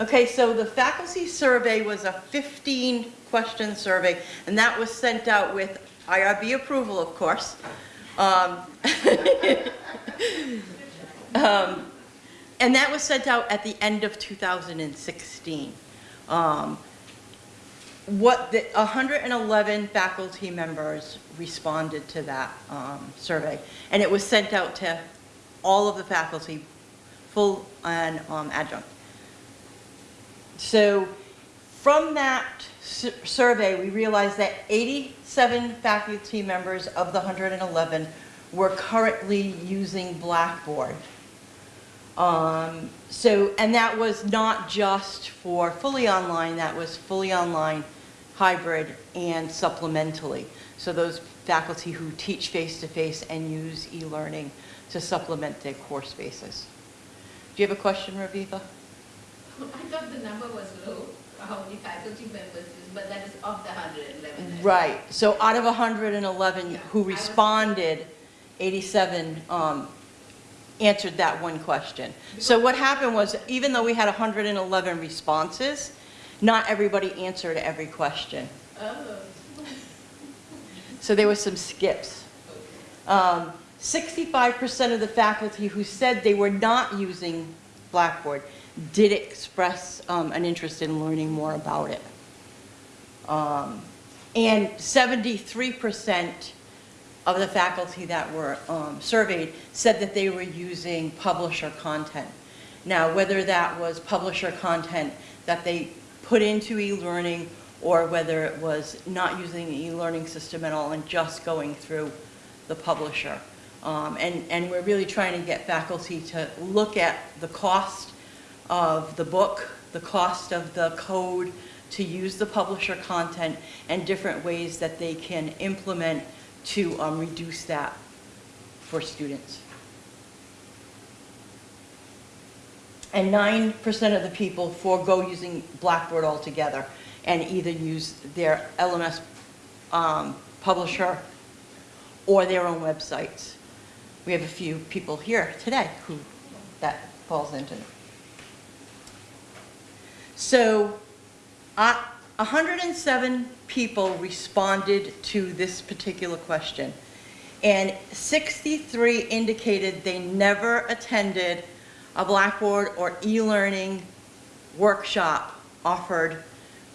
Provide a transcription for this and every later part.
Okay, so the faculty survey was a 15-question survey, and that was sent out with IRB approval, of course. Um, um, And that was sent out at the end of 2016. Um, What, the 111 faculty members responded to that um, survey, and it was sent out to all of the faculty, full and um, adjunct. So from that survey, we realized that 87 faculty members of the 111 were currently using Blackboard. Um, So, and that was not just for fully online, that was fully online, hybrid, and supplementally. So those faculty who teach face-to-face and use e-learning to supplement their course basis. Do you have a question, Raviva? I thought the number was low, how many faculty members but that is of the 111. Right, so out of 111 Yeah, who responded, 87 um, answered that one question. So what happened was, even though we had 111 responses, not everybody answered every question. Oh, So there were some skips. Um, 65% of the faculty who said they were not using Blackboard did express um, an interest in learning more about it. Um, And 73% of the faculty that were um, surveyed said that they were using publisher content. Now, whether that was publisher content that they put into e-learning or whether it was not using the e-learning system at all and just going through the publisher. Um, And, and we're really trying to get faculty to look at the cost of the book, the cost of the code to use the publisher content, and different ways that they can implement to um, reduce that for students. And 9% of the people forego using Blackboard altogether and either use their LMS um, publisher or their own websites. We have a few people here today who that falls into. So, uh, 107 people responded to this particular question, and 63 indicated they never attended a Blackboard or e-learning workshop offered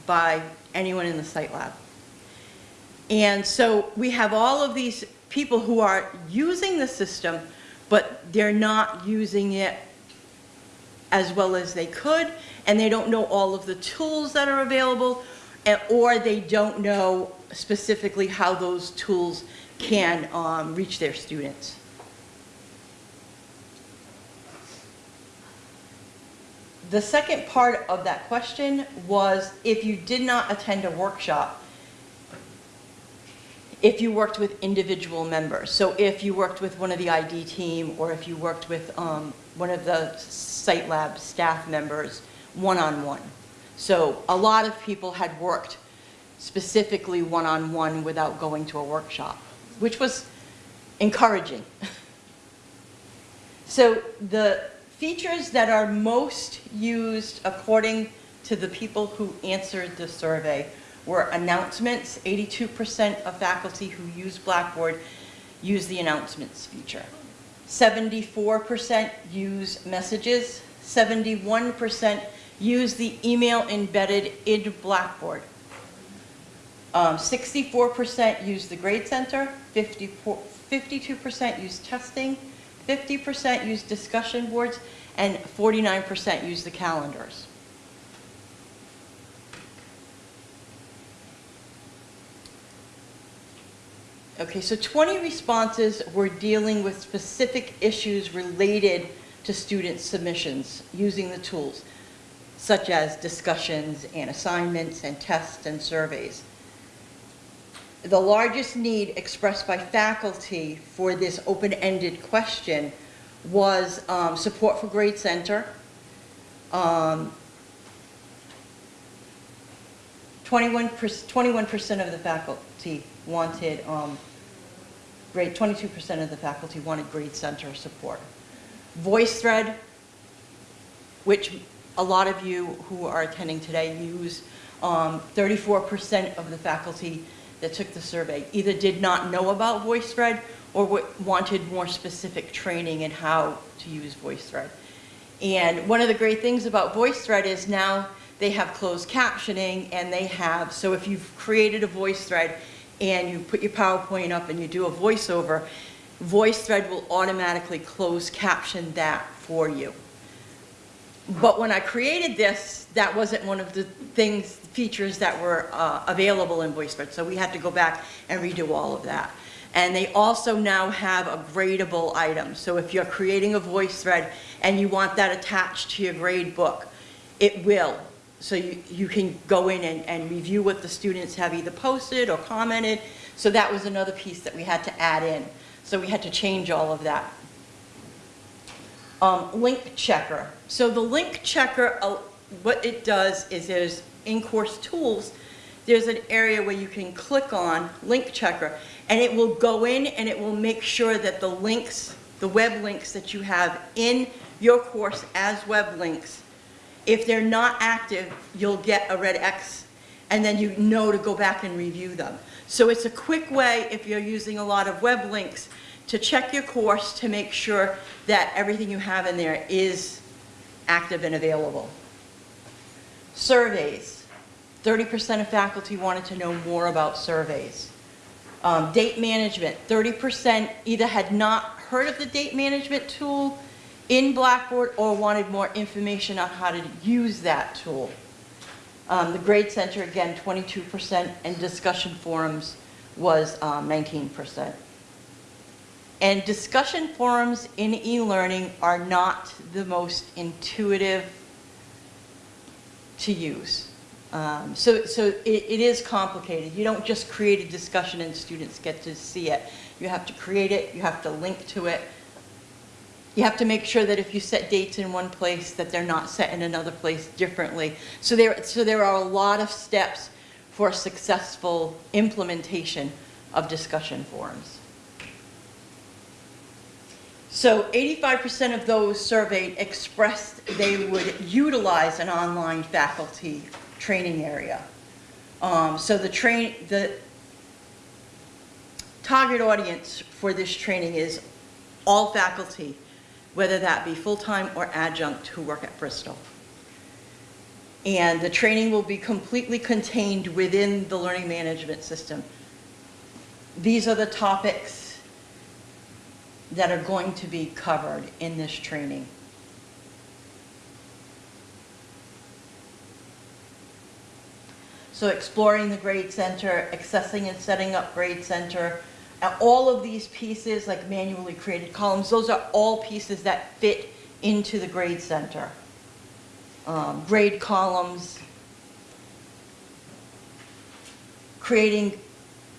by anyone in the site lab. And so we have all of these people who are using the system, but they're not using it as well as they could, and they don't know all of the tools that are available, or they don't know specifically how those tools can um, reach their students. The second part of that question was if you did not attend a workshop, if you worked with individual members. So if you worked with one of the ID team, or if you worked with um, one of the site lab staff members, one-on-one. So a lot of people had worked specifically one-on-one without going to a workshop, which was encouraging. So the features that are most used according to the people who answered the survey were announcements. 82% of faculty who use Blackboard use the announcements feature. 74% use messages. 71% use the email embedded in Blackboard. Um, 64% use the Grade Center, 52% use testing, 50% use discussion boards, and 49% use the calendars. Okay, so 20 responses were dealing with specific issues related to student submissions using the tools, such as discussions and assignments and tests and surveys. The largest need expressed by faculty for this open-ended question was um, support for Grade Center, um, 21 percent of the faculty wanted um, grade, 22% of the faculty wanted grade center support. VoiceThread, which a lot of you who are attending today use, um, 34% of the faculty that took the survey either did not know about VoiceThread or wanted more specific training in how to use VoiceThread. And one of the great things about VoiceThread is now they have closed captioning and they have, so if you've created a VoiceThread and you put your PowerPoint up and you do a voiceover, VoiceThread will automatically close caption that for you. But when I created this, that wasn't one of the things, features that were uh, available in VoiceThread, so we had to go back and redo all of that. And they also now have a gradable item, so if you're creating a VoiceThread and you want that attached to your grade book, it will. So you, you can go in and, and review what the students have either posted or commented. So that was another piece that we had to add in. So we had to change all of that. Um, link checker. So the link checker, uh, what it does is there's in-course tools, there's an area where you can click on link checker and it will go in and it will make sure that the links, the web links that you have in your course as web links, if they're not active, you'll get a red X and then you know to go back and review them. So it's a quick way, if you're using a lot of web links, to check your course to make sure that everything you have in there is active and available. Surveys. 30% of faculty wanted to know more about surveys. Um, Date management, 30% either had not heard of the date management tool in Blackboard or wanted more information on how to use that tool. Um, The Grade Center, again, 22%, and discussion forums was um, 19%. And discussion forums in e-learning are not the most intuitive to use. Um, So, so it, it is complicated. You don't just create a discussion and students get to see it. You have to create it, you have to link to it. You have to make sure that if you set dates in one place, that they're not set in another place differently. So there, so there are a lot of steps for successful implementation of discussion forums. So 85% of those surveyed expressed they would utilize an online faculty training area. Um, So the train, the target audience for this training is all faculty, whether that be full-time or adjunct who work at Bristol. And the training will be completely contained within the learning management system. These are the topics that are going to be covered in this training. So exploring the grade center, accessing and setting up grade center, all of these pieces, like manually created columns, those are all pieces that fit into the grade center. Um, Grade columns, creating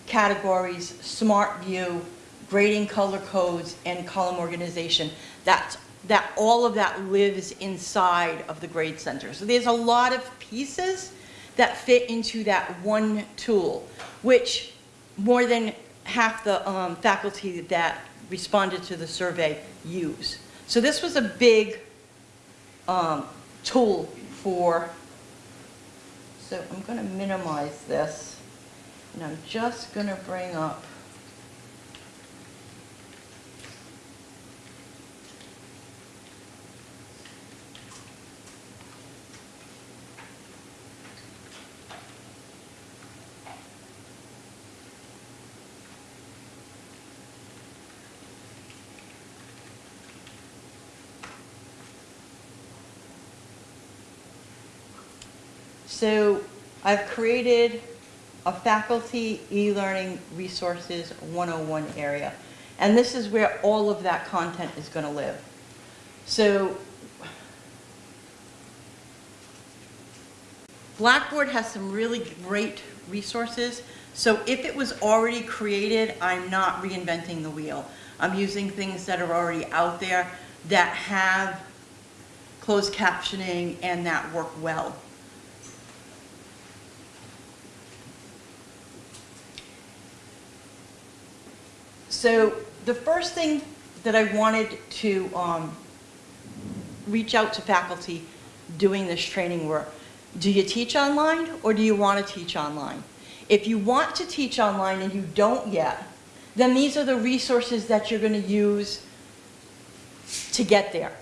categories, smart view, grading color codes, and column organization. That's, that, all of that lives inside of the grade center. So there's a lot of pieces that fit into that one tool, which more than half the um, faculty that responded to the survey use. So this was a big um, tool for, so I'm going to minimize this. And I'm just going to bring up, so I've created a faculty e-learning resources 101 area. And this is where all of that content is going to live. So Blackboard has some really great resources. So if it was already created, I'm not reinventing the wheel. I'm using things that are already out there that have closed captioning and that work well. So the first thing that I wanted to um, reach out to faculty doing this training were, do you teach online or do you want to teach online? If you want to teach online and you don't yet, then these are the resources that you're going to use to get there.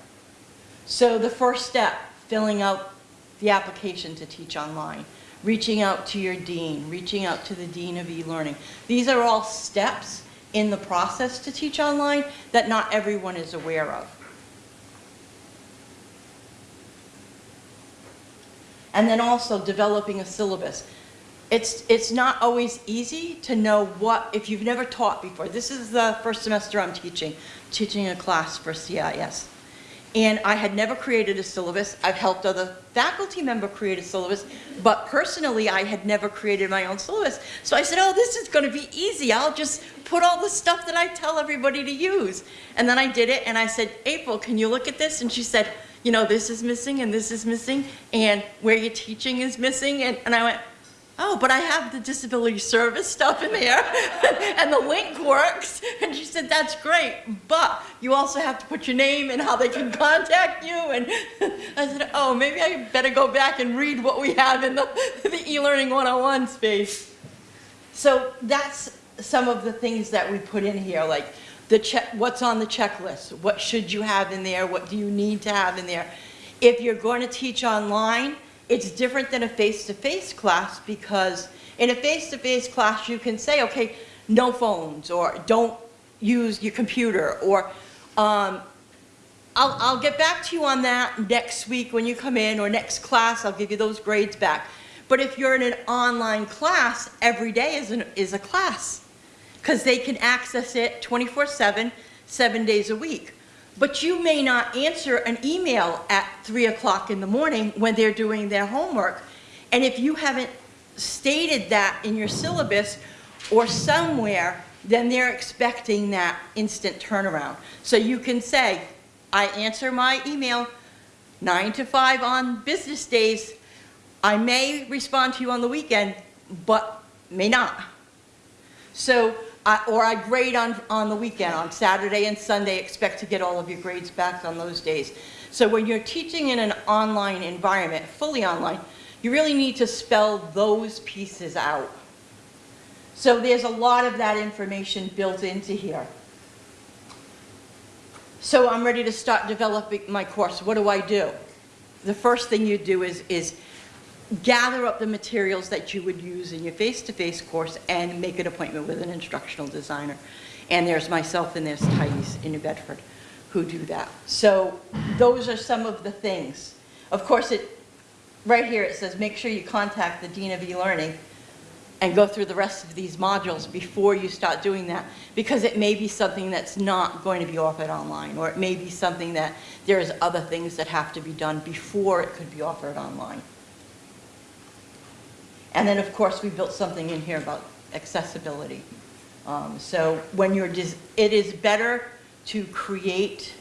So the first step, filling out the application to teach online, reaching out to your dean, reaching out to the dean of e-learning. These are all steps in the process to teach online that not everyone is aware of. And then also developing a syllabus. It's, it's not always easy to know what, if you've never taught before. This is the first semester I'm teaching, teaching a class for CIS. And I had never created a syllabus. I've helped other faculty member create a syllabus, but personally, I had never created my own syllabus. So I said, oh, this is gonna be easy. I'll just put all the stuff that I tell everybody to use. And then I did it, and I said, April, can you look at this? And she said, you know, this is missing, and this is missing, and where you're teaching is missing. And, and I went, oh, but I have the disability service stuff in there, and the link works. And she said, that's great, but you also have to put your name and how they can contact you. And I said, oh, maybe I better go back and read what we have in the, the e-learning 101 space. So that's some of the things that we put in here, like the check, what's on the checklist? What should you have in there? What do you need to have in there? If you're going to teach online, it's different than a face-to-face class because in a face-to-face class, you can say, okay, no phones, or don't use your computer, or um, I'll, I'll get back to you on that next week when you come in, or next class, I'll give you those grades back. But if you're in an online class, every day is, an, is a class, because they can access it 24-7, seven days a week. But you may not answer an email at three o'clock in the morning when they're doing their homework. And if you haven't stated that in your syllabus or somewhere, then they're expecting that instant turnaround. So you can say, I answer my email nine to five on business days. I may respond to you on the weekend, but may not. So I- Or I grade on, on the weekend, on Saturday and Sunday, expect to get all of your grades back on those days. So when you're teaching in an online environment, fully online, you really need to spell those pieces out. So there's a lot of that information built into here. So I'm ready to start developing my course. What do I do? The first thing you do is, is gather up the materials that you would use in your face-to-face course and make an appointment with an instructional designer. And there's myself and there's Thais in New Bedford who do that. So those are some of the things. Of course, it, right here it says, make sure you contact the Dean of e-learning and go through the rest of these modules before you start doing that because it may be something that's not going to be offered online or it may be something that there's other things that have to be done before it could be offered online. And then, of course, we built something in here about accessibility. Um, so when you're, it is better to create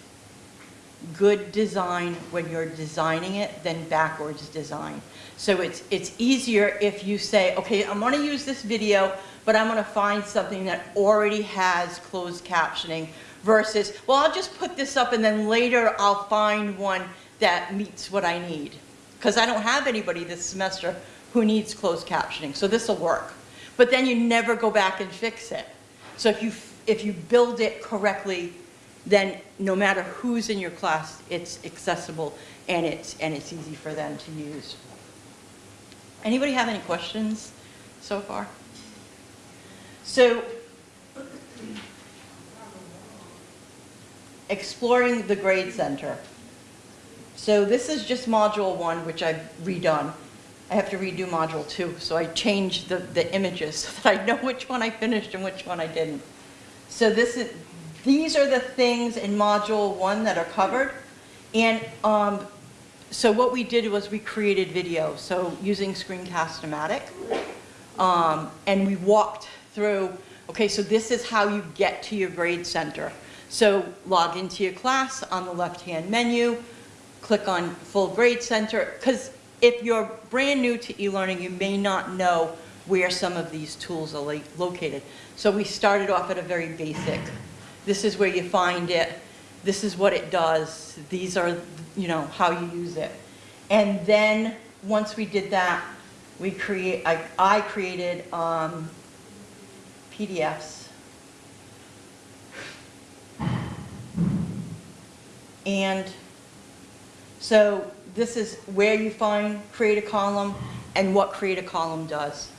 good design when you're designing it than backwards design. So it's, it's easier if you say, okay, I'm gonna use this video, but I'm gonna find something that already has closed captioning versus, well, I'll just put this up and then later I'll find one that meets what I need. Because I don't have anybody this semester who needs closed captioning, so this will work. But then you never go back and fix it. So if you, if you build it correctly, then no matter who's in your class, it's accessible and it's, and it's easy for them to use. Anybody have any questions so far? So, exploring the grade center. So this is just module one, which I've redone. I have to redo module two, so I changed the, the images so that I know which one I finished and which one I didn't. So this is, these are the things in module one that are covered. And um, so what we did was we created video, so using Screencast-O-Matic. Um, and we walked through, okay, so this is how you get to your grade center. So log into your class on the left-hand menu, click on full grade center, because if you're brand new to e-learning, you may not know where some of these tools are located. So we started off at a very basic. This is where you find it. This is what it does. These are, you know, how you use it. And then, once we did that, we create, I, I created, um, PDFs. And so this is where you find create a column and what create a column does.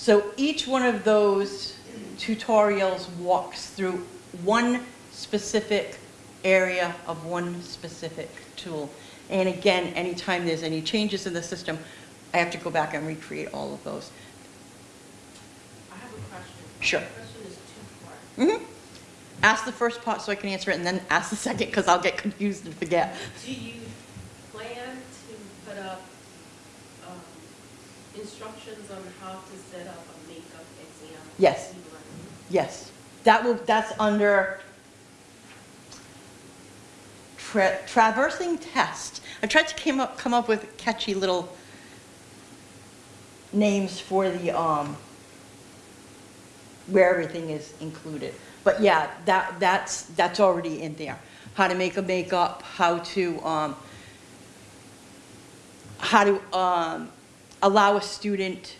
So each one of those tutorials walks through one specific area of one specific tool. And again, anytime there's any changes in the system, I have to go back and recreate all of those. I have a question. Sure. My question is two-part. Mhm. Ask the first part so I can answer it, and then ask the second, because I'll get confused and forget. Do you plan to put up um, instructions on how to set up a makeup exam? Yes. Yes, that will, that's under tra- traversing test. I tried to came up, come up with catchy little names for the, um, where everything is included. But yeah, that, that's, that's already in there. How to make a makeup, how to, um, how to um, allow a student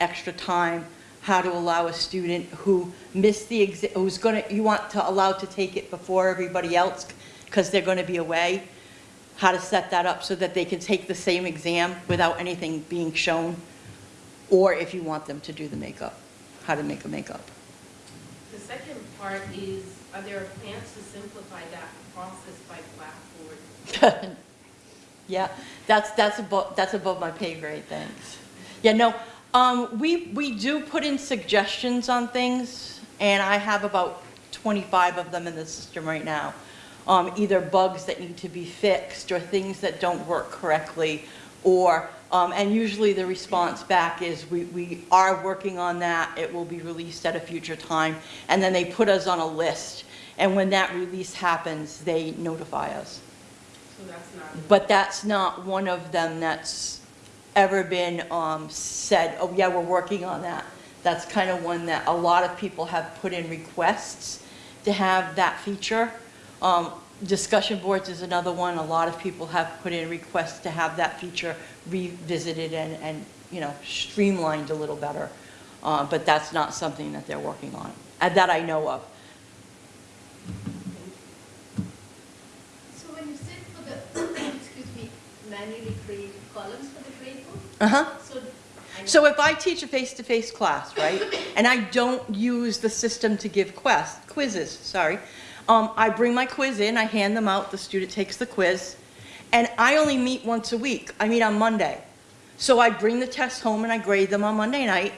extra time, how to allow a student who missed the exam, who's gonna, you want to allow to take it before everybody else because they're gonna be away, how to set that up so that they can take the same exam without anything being shown, or if you want them to do the makeup, how to make a makeup. Part is, are there plans to simplify that process by Blackboard? Yeah, that's, that's above, that's above my pay grade, thanks. Yeah, no, um, we, we do put in suggestions on things, and I have about 25 of them in the system right now. Um, either bugs that need to be fixed, or things that don't work correctly, or, um, and usually the response back is, we, we are working on that, it will be released at a future time, and then they put us on a list, and when that release happens, they notify us. So that's not. But that's not one of them that's ever been um, said, oh, yeah, we're working on that. That's kind of one that a lot of people have put in requests to have that feature. Um, Discussion boards is another one. A lot of people have put in requests to have that feature revisited and, and, you know, streamlined a little better. Uh, But that's not something that they're working on, uh, that I know of. So when you said for the, excuse me, manually create columns for the grade book, Uh-huh. so. So if I teach a face-to-face class, right, and I don't use the system to give quest, quizzes, sorry, um, I bring my quiz in, I hand them out, the student takes the quiz, and I only meet once a week. I meet on Monday. So I bring the tests home and I grade them on Monday night.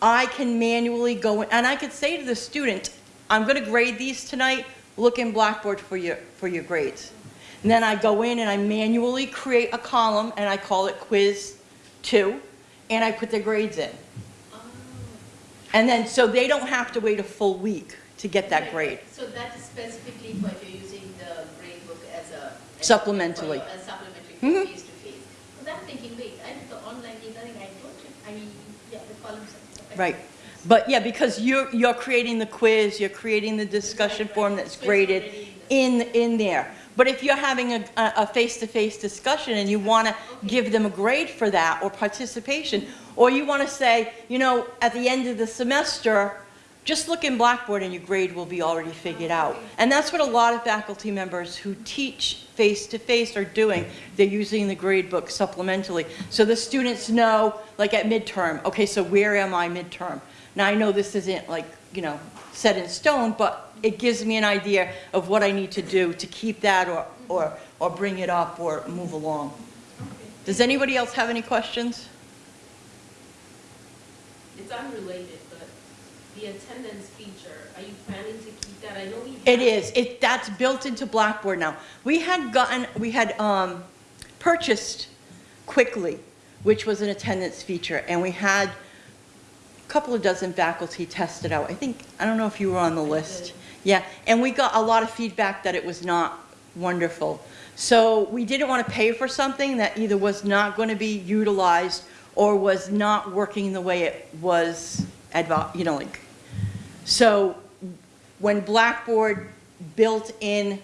I can manually go, in and I could say to the student, I'm gonna grade these tonight, look in Blackboard for your, for your grades. And then I go in and I manually create a column, and I call it quiz two, and I put their grades in. And then, so they don't have to wait a full week to get that grade. So that is specifically what you're using the grade book as a. as- Supplementally. As supplementary Mhm. face to face. Because I'm thinking, wait, I did the online e-learning, I don't, I mean, yeah, the columns. are- Right. But yeah, because you're, you're creating the quiz, you're creating the discussion Right, right. form that's graded in in, there. But if you're having a, a a face-to-face discussion and you want to give them a grade for that or participation, or you want to say, you know, at the end of the semester, just look in Blackboard and your grade will be already figured out. And that's what a lot of faculty members who teach face-to-face are doing. They're using the grade book supplementally. So the students know, like at midterm, okay, so where am I midterm? Now, I know this isn't like, you know, set in stone, but it gives me an idea of what I need to do to keep that or, or, or bring it up or move along. Does anybody else have any questions? It's unrelated, the attendance feature, are you planning to keep that? I know we. It it, that's built into Blackboard now. We had gotten, we had, um, purchased Qwickly, which was an attendance feature, and we had a couple of dozen faculty test it out. I think, I don't know if you were on the list. Yeah, and we got a lot of feedback that it was not wonderful. So we didn't want to pay for something that either was not going to be utilized or was not working the way it was you know, like, so when Blackboard built in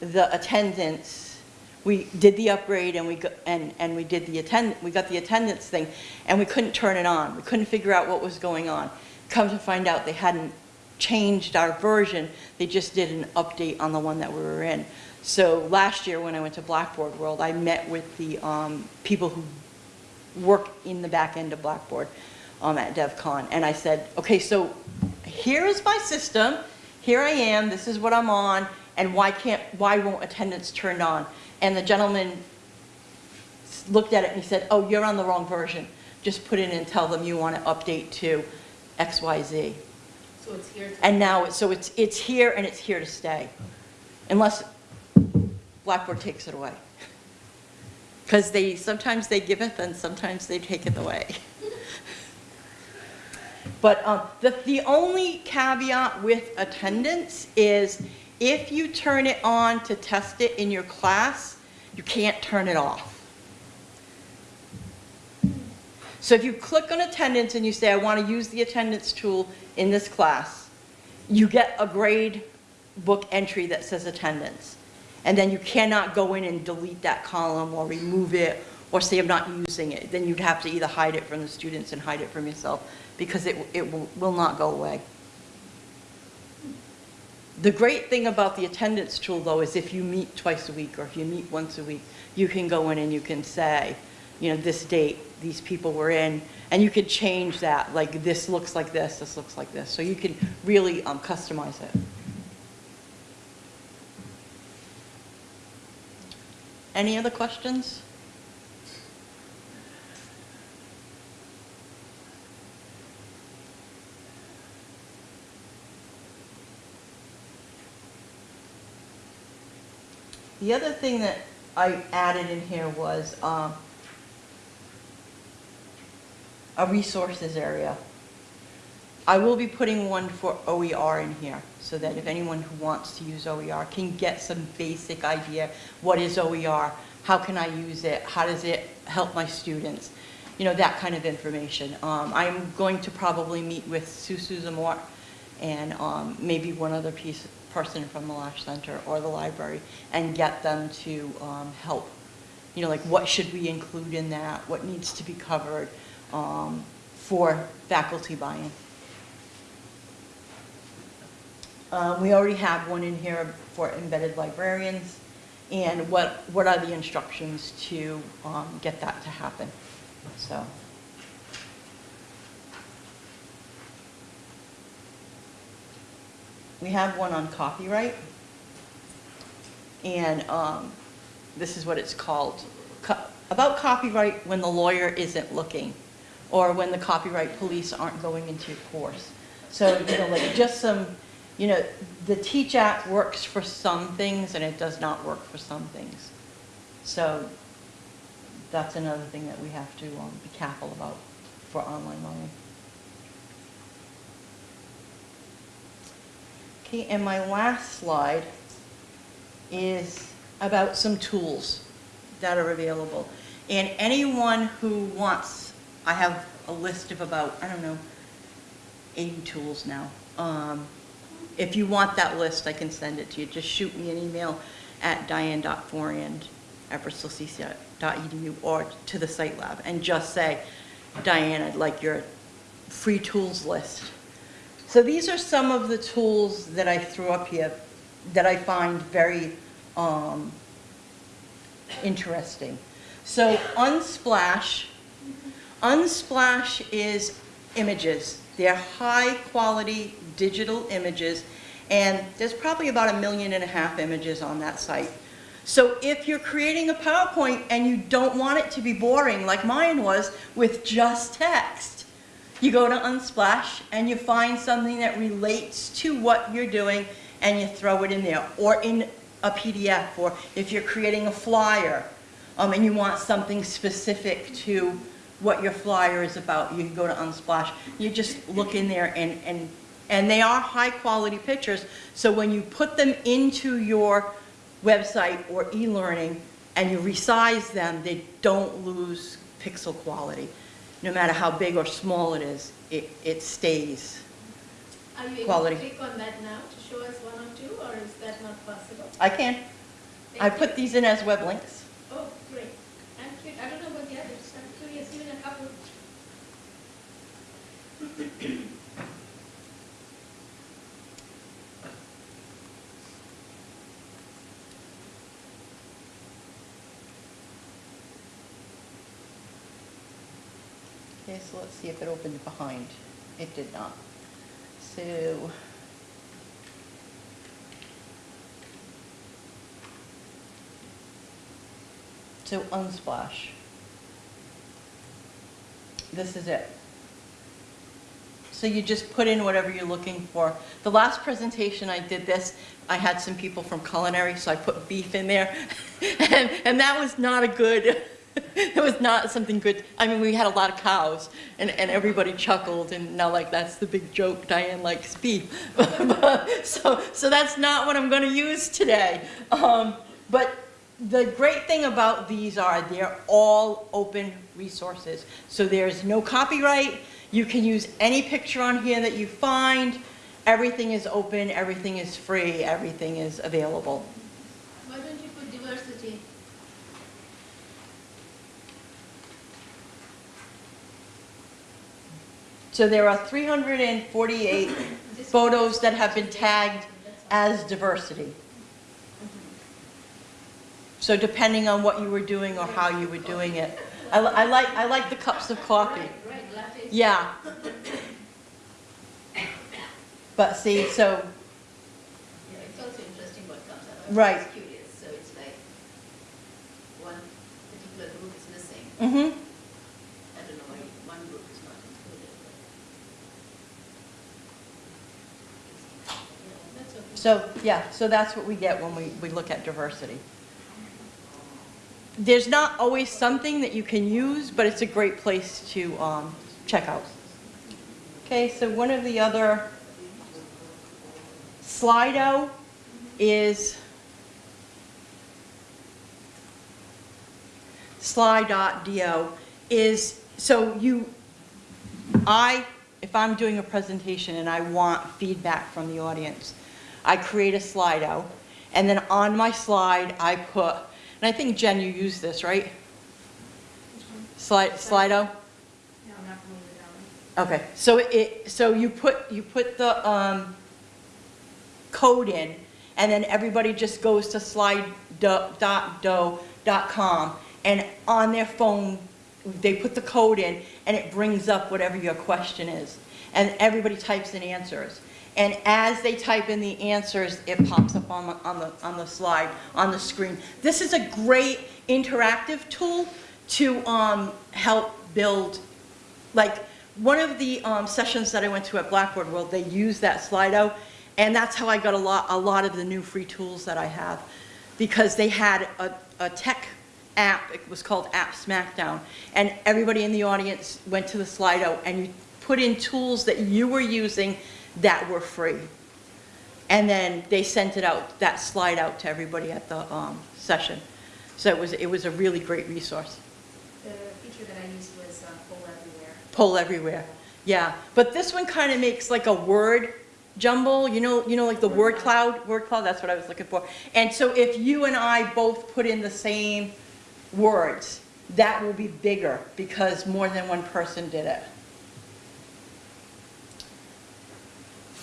the attendance, we did the upgrade and we, go- and, and we did the attend, we got the attendance thing, and we couldn't turn it on. We couldn't figure out what was going on. Come to find out, they hadn't changed our version, they just did an update on the one that we were in. So last year, when I went to Blackboard World, I met with the um, people who work in the back end of Blackboard um, at DevCon, and I said, okay, so here is my system, here I am, this is what I'm on, and why can't, why won't attendance turn on? And the gentleman looked at it and he said, oh, you're on the wrong version. Just put in and tell them you want to update to X, Y, Z. So it's here to. And now, it's so it's, it's here and it's here to stay, unless Blackboard takes it away. Because they, sometimes they give it and sometimes they take it away. But um, the, the only caveat with attendance is if you turn it on to test it in your class, you can't turn it off. So if you click on attendance and you say, I want to use the attendance tool in this class, you get a grade book entry that says attendance. And then you cannot go in and delete that column or remove it or say I'm not using it. Then you'd have to either hide it from the students and hide it from yourself because it, it will not go away. The great thing about the attendance tool, though, is if you meet twice a week or if you meet once a week, you can go in and you can say, you know, this date, these people were in, and you can change that, like, this looks like this, this looks like this. So you can really um, customize it. Any other questions? The other thing that I added in here was um, a resources area. I will be putting one for OER in here, so that if anyone who wants to use OER can get some basic idea, what is OER? How can I use it? How does it help my students? You know, that kind of information. Um, I'm going to probably meet with Sue Zamore and um, maybe one other piece, person from the Lash Center or the library, and get them to um, help. You know, like what should we include in that? What needs to be covered um, for faculty buy-in? Uh, We already have one in here for embedded librarians, and what, what are the instructions to um, get that to happen? So. We have one on copyright, and um, this is what it's called. Co- About copyright when the lawyer isn't looking, or when the copyright police aren't going into your course. So, you know, like, just some, you know, the Teach Act works for some things, and it does not work for some things. So, that's another thing that we have to um, be careful about for online learning. Okay, and my last slide is about some tools that are available. And anyone who wants, I have a list of about, I don't know, 80 tools now. Um, If you want that list, I can send it to you. Just shoot me an email at diane.foriand@bristolcc.edu or to the site lab and just say, Diane, I'd like your free tools list. So these are some of the tools that I threw up here that I find very um, interesting. So Unsplash, Unsplash is images. They're high-quality digital images, and there's probably about a million and a half images on that site. So if you're creating a PowerPoint and you don't want it to be boring like mine was with just text, you go to Unsplash and you find something that relates to what you're doing and you throw it in there, or in a PDF, or if you're creating a flyer, um, and you want something specific to what your flyer is about, you can go to Unsplash. You just look in there and, and, and they are high-quality pictures, so when you put them into your website or e-learning and you resize them, they don't lose pixel quality. No matter how big or small it is, it, it stays. Are you able to click on that now to show us one or two, or is that not possible? I can, I you. put these in as web links. Oh, great. I'm curious, I don't know about the others, I'm curious, even a couple. Okay, so let's see if it opened behind. It did not. So. So Unsplash. This is it. So you just put in whatever you're looking for. The last presentation I did this, I had some people from culinary, so I put beef in there. And, and that was not a good, it was not something good. I mean, we had a lot of cows and, and everybody chuckled and now like, that's the big joke, Diane likes beef. So, so that's not what I'm gonna use today. Um, but the great thing about these are they're all open resources. So there's no copyright. You can use any picture on here that you find. Everything is open, everything is free, everything is available. Why don't you put diversity? So there are 348 photos that have been tagged as diversity. So depending on what you were doing or how you were doing it. I, I like, I like the cups of coffee. Right, right, lattes. Yeah. But see, so, Yeah, it's also interesting what comes out. I was Right. curious, so it's like, one particular group is missing. mhm. I don't know why one group is not included. but- Yeah, That's okay. So, yeah, so that's what we get when we, we look at diversity. There's not always something that you can use, but it's a great place to um, check out. Okay, so one of the other, Slido is Sli.do is, so you, I, if I'm doing a presentation and I want feedback from the audience, I create a Slido, and then on my slide, I put, and I think Jen, you use this, right? Slide, Slido? No, I'm not familiar with that one. Okay, so it, so you put, you put the, um, code in, and then everybody just goes to slide.do.com, and on their phone, they put the code in, and it brings up whatever your question is. And everybody types in answers. And as they type in the answers, it pops up on the, on the, on the slide, on the screen. This is a great interactive tool to, um, help build like, one of the um, sessions that I went to at Blackboard World, they used that Slido, and that's how I got a lot, a lot of the new free tools that I have. Because they had a, a tech app, it was called App Smackdown, and everybody in the audience went to the Slido, and you put in tools that you were using that were free. And then they sent it out, that slide out to everybody at the um, session. So it was, it was a really great resource. The feature that I used was uh, Poll Everywhere. Poll everywhere, yeah. But this one kind of makes like a word jumble, you know, you know, like the word cloud, word cloud, that's what I was looking for. And so if you and I both put in the same words, that will be bigger because more than one person did it.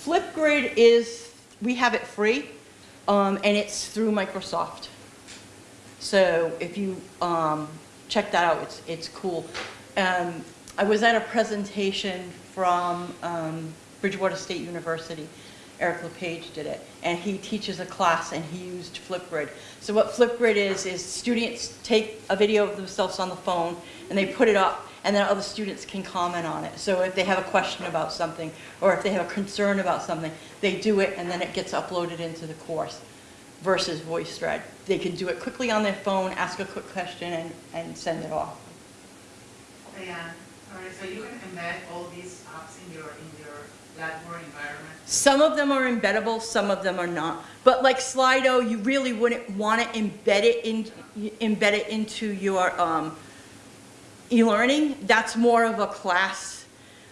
Flipgrid is, we have it free, um, and it's through Microsoft. So if you um, check that out, it's, it's cool. Um, I was at a presentation from um, Bridgewater State University. Eric LePage did it, and he teaches a class, and he used Flipgrid. So what Flipgrid is, is students take a video of themselves on the phone, and they put it up, and then other students can comment on it. So if they have a question about something, or if they have a concern about something, they do it, and then it gets uploaded into the course versus VoiceThread. They can do it quickly on their phone, ask a quick question, and, and send it off. Diane, sorry, so you can embed all these apps in your, in your Blackboard environment? Some of them are embeddable, some of them are not. But like Slido, you really wouldn't want to embed it in, embed it into your, um, e-learning, that's more of a class.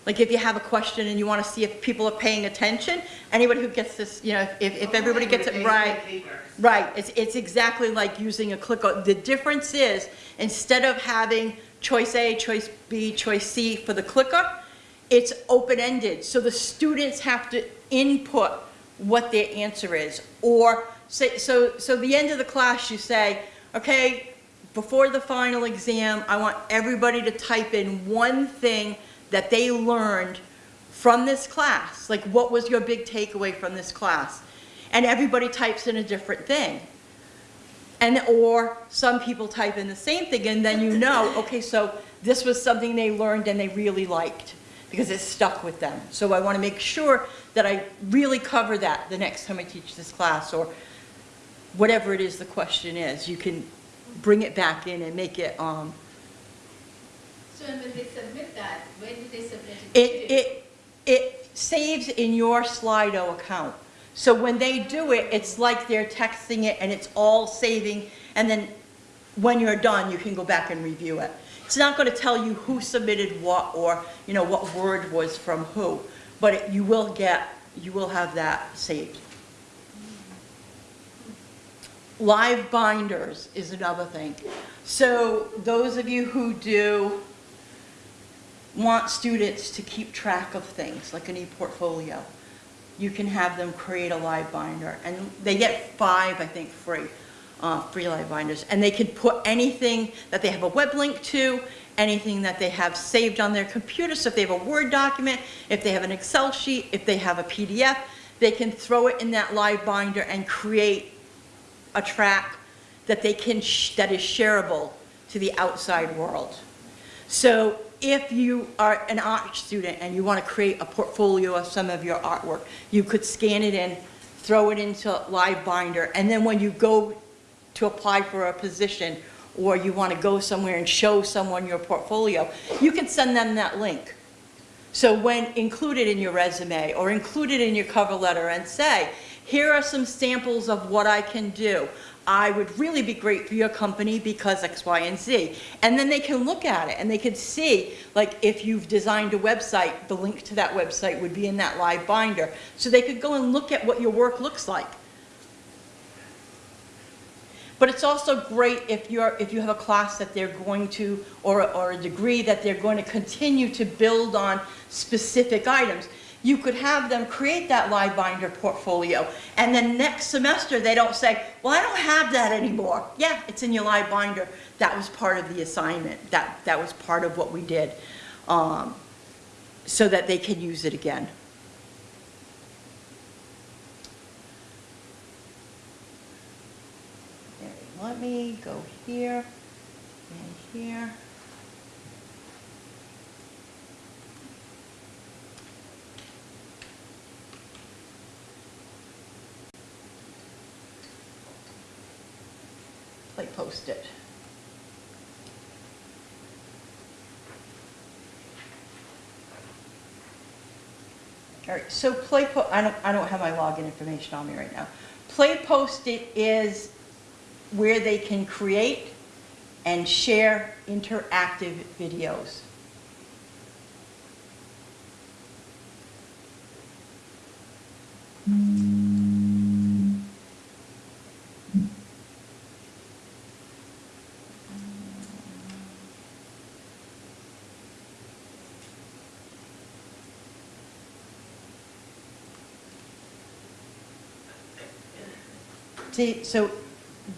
Like if you have a question and you want to see if people are paying attention, anybody who gets this, you know, if, if everybody gets it right. Right, it's, it's exactly like using a clicker. Uh, the difference is, instead of having choice A, choice B, choice C for the clicker, it's open-ended, so the students have to input what their answer is. Or, say, so, so the end of the class, you say, okay, before the final exam, I want everybody to type in one thing that they learned from this class. Like, what was your big takeaway from this class? And everybody types in a different thing. And, or some people type in the same thing, and then you know, okay, so this was something they learned and they really liked, because it stuck with them. So I want to make sure that I really cover that the next time I teach this class, or whatever it is the question is. You can bring it back in and make it, um, So when they submit that, when do they submit it? It, it, it saves in your Sli.do account. So when they do it, it's like they're texting it and it's all saving, and then when you're done, you can go back and review it. It's not gonna tell you who submitted what, or, you know, what word was from who, but it- you will get, you will have that saved. LiveBinders is another thing. So those of you who do want students to keep track of things, like an e-portfolio, you can have them create a LiveBinder, and they get five, I think, free, uh, free LiveBinders, and they can put anything that they have a web link to, anything that they have saved on their computer, so if they have a Word document, if they have an Excel sheet, if they have a PDF, they can throw it in that LiveBinder and create a track that they can, that is shareable to the outside world. So if you are an art student and you want to create a portfolio of some of your artwork, you could scan it in, throw it into LiveBinder, and then when you go to apply for a position, or you want to go somewhere and show someone your portfolio, you can send them that link. So when included in your resume or included in your cover letter and say, here are some samples of what I can do. I would really be great for your company because X, Y, and Z. And then they can look at it and they can see, like if you've designed a website, the link to that website would be in that LiveBinder. So they could go and look at what your work looks like. But it's also great if you're, if you have a class that they're going to, or, or a degree that they're going to continue to build on specific items. You could have them create that LiveBinder portfolio, and then next semester, they don't say, well, I don't have that anymore. Yeah, it's in your LiveBinder. That was part of the assignment. That, that was part of what we did, um, so that they can use it again. Let me go here and here. PlayPosit. All right, so Play I don't, I don't have my login information on me right now. PlayPosit is where they can create and share interactive videos. Hmm. See, so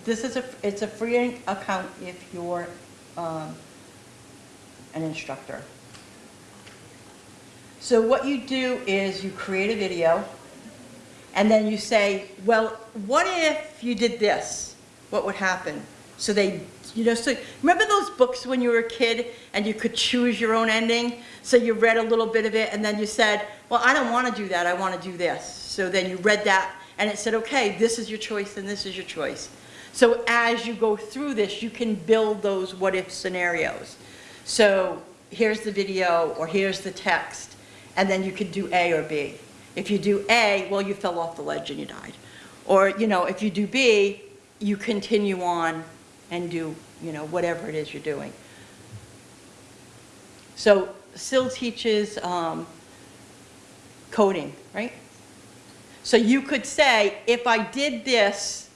this is a, it's a free account if you're um, an instructor. So what you do is you create a video, and then you say, well, what if you did this? What would happen? So they, you know, so remember those books when you were a kid and you could choose your own ending? So you read a little bit of it and then you said, well, I don't want to do that, I want to do this. So then you read that and it said, okay, this is your choice and this is your choice. So as you go through this, you can build those what-if scenarios. So here's the video, or here's the text, and then you could do A or B. If you do A, well, you fell off the ledge and you died. Or, you know, if you do B, you continue on and do, you know, whatever it is you're doing. So Sil teaches um, coding, right? So you could say, if I did this,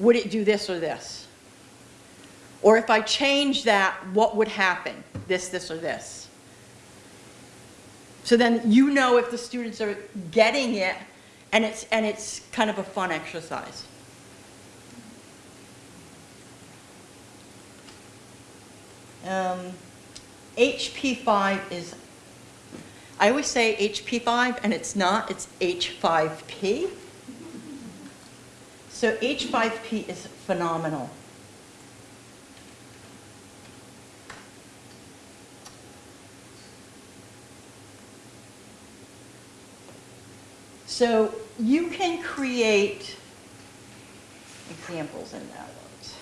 would it do this or this? Or if I change that, what would happen? This, this, or this? So then you know if the students are getting it, and it's, and it's kind of a fun exercise. Um, HP5 is, I always say HP5, and it's not, it's H5P. So H5P is phenomenal. So you can create examples in that words.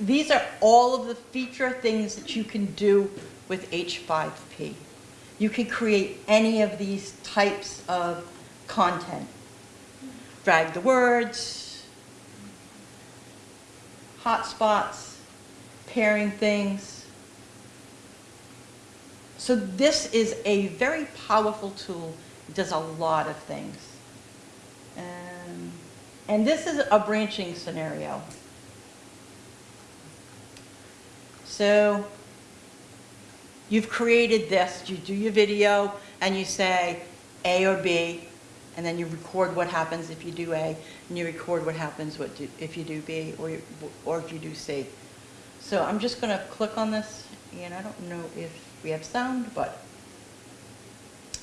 These are all of the feature things that you can do with H5P. You can create any of these types of content. Drag the words, hotspots, pairing things. So this is a very powerful tool. It does a lot of things. Um, and this is a branching scenario. So you've created this, you do your video and you say A or B, and then you record what happens if you do A, and you record what happens what do- if you do B or, you- or if you do C. So I'm just going to click on this, and I don't know if we have sound, but.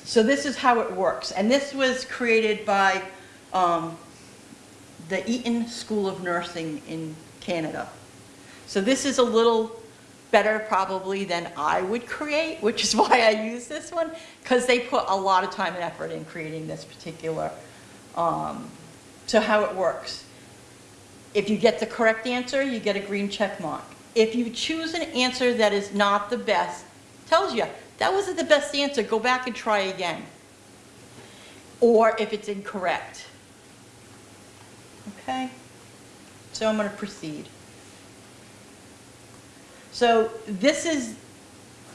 So this is how it works, and this was created by um, the Eton School of Nursing in Canada. So this is a little better probably than I would create, which is why I use this one, because they put a lot of time and effort in creating this particular. Um, so how it works. If you get the correct answer, you get a green check mark. If you choose an answer that is not the best, tells you, that wasn't the best answer, go back and try again. Or if it's incorrect. Okay? So I'm going to proceed. So this is,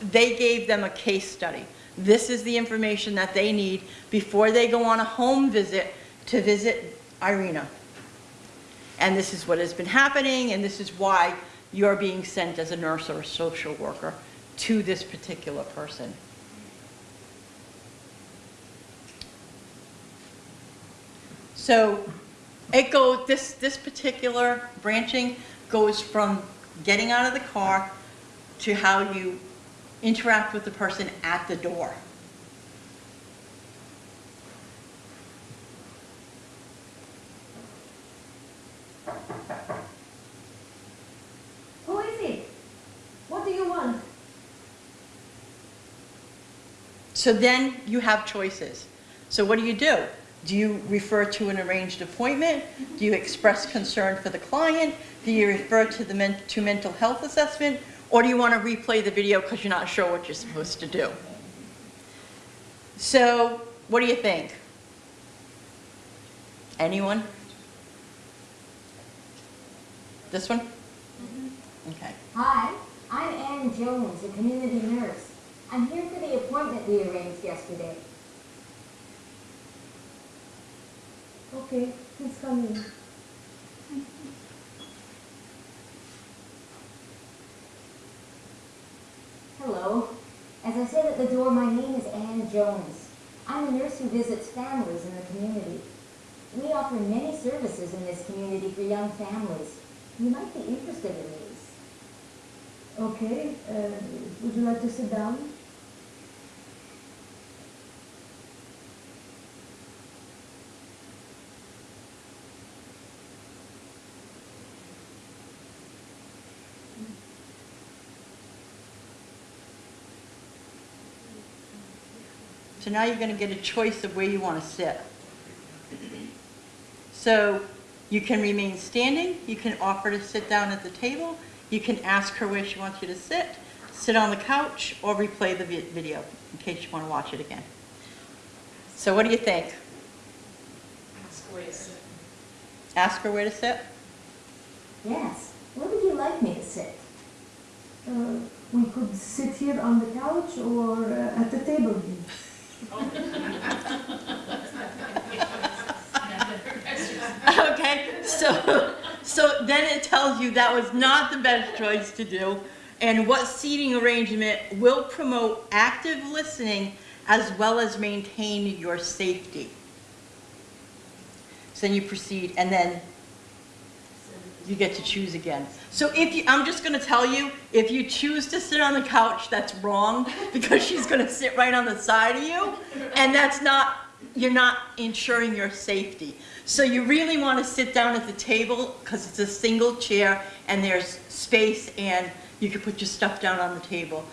they gave them a case study. This is the information that they need before they go on a home visit to visit Irina. And this is what has been happening, and this is why you're being sent as a nurse or a social worker to this particular person. So it goes, this, this particular branching goes from getting out of the car to how you interact with the person at the door. Who is it? What do you want? So then you have choices. So what do you do? Do you refer to an arranged appointment? Do you express concern for the client? Do you refer to the men, to mental health assessment? Or do you want to replay the video because you're not sure what you're supposed to do? So what do you think? Anyone? This one? Mm-hmm. Okay. Hi, I'm Ann Jones, a community nurse. I'm here for the appointment we arranged yesterday. Okay, please come in. Hello. As I said at the door, my name is Ann Jones. I'm a nurse who visits families in the community. We offer many services in this community for young families. You might be interested in these. Okay, uh, would you like to sit down? So now you're going to get a choice of where you want to sit. So you can remain standing, you can offer to sit down at the table, you can ask her where she wants you to sit, sit on the couch, or replay the video in case you want to watch it again. So what do you think? Square. Ask her where to sit? Yes. Where would you like me to sit? Uh, we could sit here on the couch or uh, at the table here. Okay, so, so then it tells you that was not the best choice to do, and what seating arrangement will promote active listening as well as maintain your safety. So then you proceed, and then you get to choose again. So if you, I'm just gonna tell you, if you choose to sit on the couch, that's wrong, because she's gonna sit right on the side of you, and that's not, you're not ensuring your safety. So you really wanna sit down at the table, because it's a single chair, and there's space, and you can put your stuff down on the table.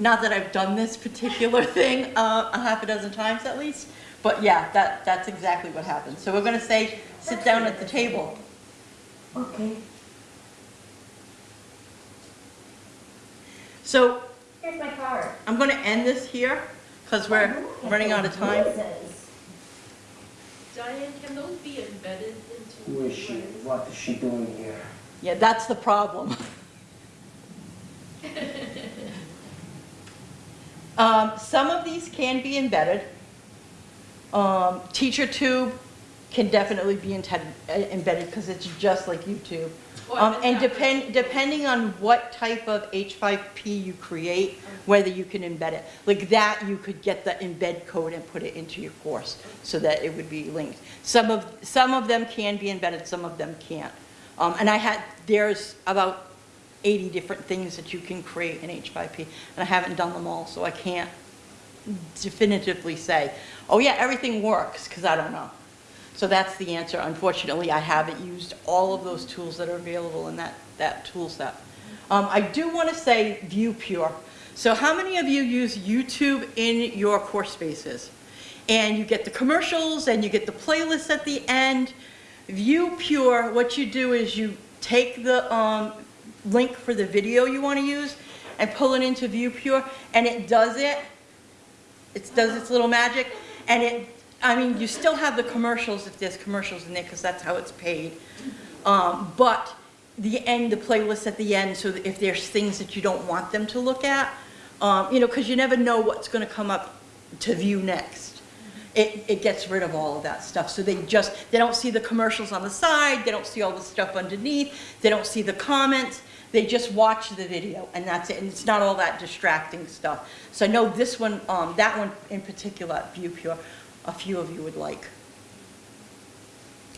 Not that I've done this particular thing, uh, a half a dozen times at least, but yeah, that, that's exactly what happens. So we're gonna say, sit down at the table. Okay. So Here's my card. I'm going to end this here because we're running out of time. Jesus. Diane, can those be embedded into? Who is she? What is she doing here? Yeah, that's the problem. Um, some of these can be embedded. Um, TeacherTube can definitely be intended, uh, embedded because it's just like YouTube. Um, and depend, depending on what type of H5P you create, whether you can embed it. Like that, you could get the embed code and put it into your course so that it would be linked. Some of, some of them can be embedded, some of them can't. Um, and I had, there's about 80 different things that you can create in H5P, and I haven't done them all, so I can't definitively say, oh yeah, everything works, because I don't know. So that's the answer. Unfortunately, I haven't used all of those tools that are available in that, that tool set. Um, I do want to say ViewPure. So how many of you use YouTube in your course spaces? And you get the commercials and you get the playlists at the end. ViewPure, what you do is you take the um, link for the video you want to use and pull it into ViewPure, and it does it. It does its little magic, and it, I mean, you still have the commercials if there's commercials in there, because that's how it's paid. Um, but the end, the playlist at the end, so if there's things that you don't want them to look at, um, you know, because you never know what's going to come up to view next. It, it gets rid of all of that stuff. So they just, they don't see the commercials on the side, they don't see all the stuff underneath, they don't see the comments, they just watch the video and that's it. And it's not all that distracting stuff. So I know this one, um, that one in particular, ViewPure, a few of you would like.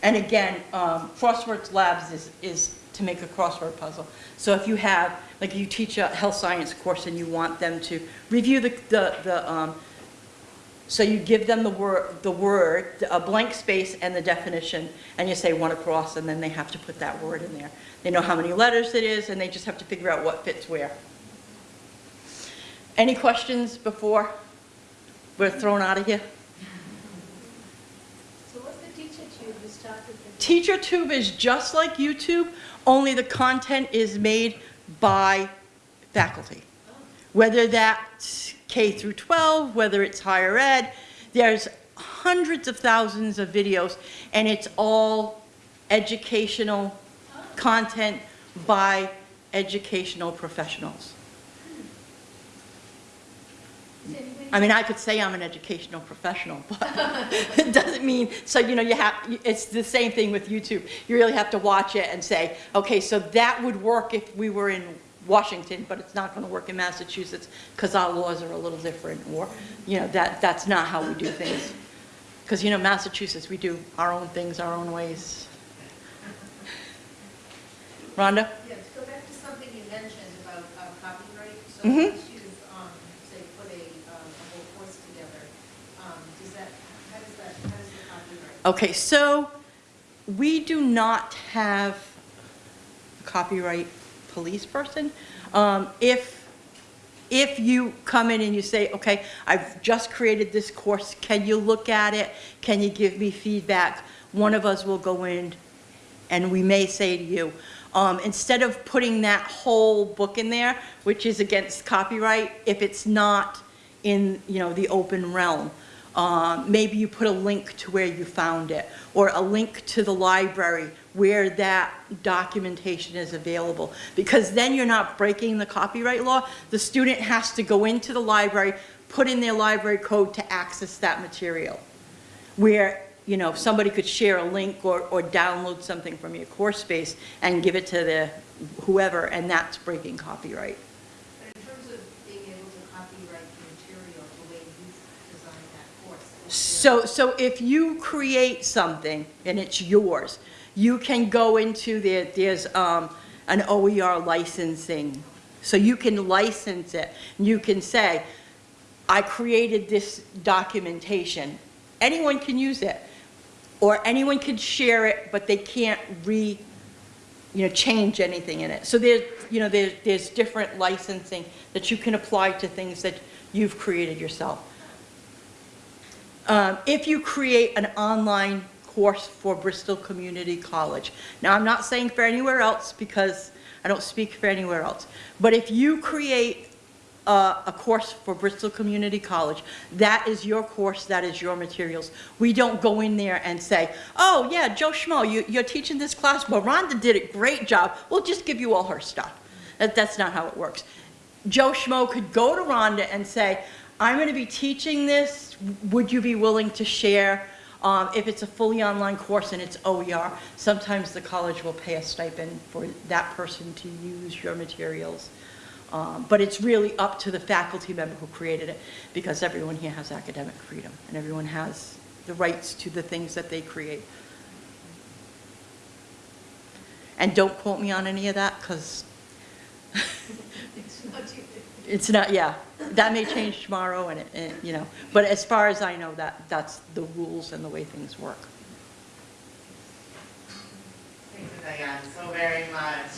And again, um, Crosswords Labs is, is to make a crossword puzzle. So if you have, like you teach a health science course and you want them to review the, the, the um, so you give them the word, the word, a blank space and the definition, and you say one across, and then they have to put that word in there. They know how many letters it is, and they just have to figure out what fits where. Any questions before we're thrown out of here? So what's the teacher tube you started with? TeacherTube is just like YouTube, only the content is made by faculty. Whether that's K through 12, whether it's higher ed, there's hundreds of thousands of videos, and it's all educational content by educational professionals. I mean, I could say I'm an educational professional, but it doesn't mean, so, you know, you have, it's the same thing with YouTube. You really have to watch it and say, okay, so that would work if we were in Washington, but it's not going to work in Massachusetts because our laws are a little different, or, you know, that, that's not how we do things. Because, you know, Massachusetts, we do our own things, our own ways. Rhonda? Yeah, to go back to something you mentioned about uh, copyright, so Mhm. once you, um, say, put a, um, a whole course together, um, does that, how does that, how does the copyright? Okay, so we do not have a copyright police person. Um, If, if you come in and you say, okay, I've just created this course, can you look at it? Can you give me feedback? One of us will go in and we may say to you, um, instead of putting that whole book in there, which is against copyright, if it's not in, you know, the open realm, Um, Maybe you put a link to where you found it, or a link to the library where that documentation is available. Because then you're not breaking the copyright law. The student has to go into the library, put in their library code to access that material. Where, you know, somebody could share a link or, or download something from your course space and give it to the whoever, and that's breaking copyright. But in terms of being able to copyright the material the way you designed that course. what's the- So, so if you create something and it's yours, you can go into there, there's um, an OER licensing. So you can license it. You can say, I created this documentation. Anyone can use it. Or anyone can share it, but they can't re, you know, change anything in it. So there's, you know, there's, there's different licensing that you can apply to things that you've created yourself. Um, If you create an online course for Bristol Community College, now I'm not saying for anywhere else because I don't speak for anywhere else, but if you create a, a course for Bristol Community College, that is your course, that is your materials. We don't go in there and say, oh, yeah, Joe Schmo, you, you're teaching this class, but Rhonda did a great job, we'll just give you all her stuff. That, that's not how it works. Joe Schmo could go to Rhonda and say, I'm going to be teaching this, would you be willing to share? Um, If it's a fully online course and it's OER, sometimes the college will pay a stipend for that person to use your materials. Um, But it's really up to the faculty member who created it, because everyone here has academic freedom, and everyone has the rights to the things that they create. And don't quote me on any of that, because It's not yeah, that may change tomorrow and, and, you know, but as far as I know, that, that's the rules and the way things work. Thank you, Diane, so very much.